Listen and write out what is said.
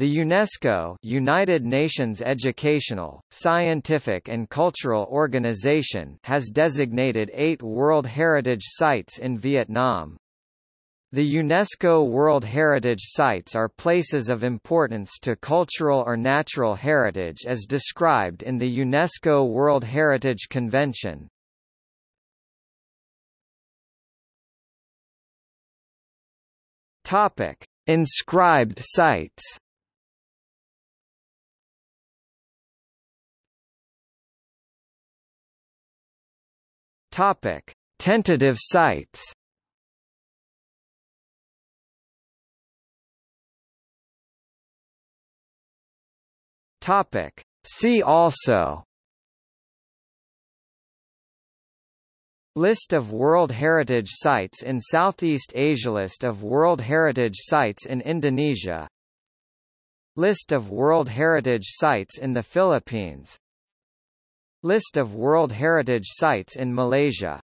The UNESCO United Nations Educational, Scientific and Cultural Organization has designated eight World Heritage Sites in Vietnam. The UNESCO World Heritage Sites are places of importance to cultural or natural heritage as described in the UNESCO World Heritage Convention. Topic: Inscribed sites. Topic: Tentative sites. Topic: See also. List of World Heritage Sites in Southeast Asia. List of World Heritage Sites in Indonesia. List of World Heritage Sites in the Philippines List of World Heritage Sites in Malaysia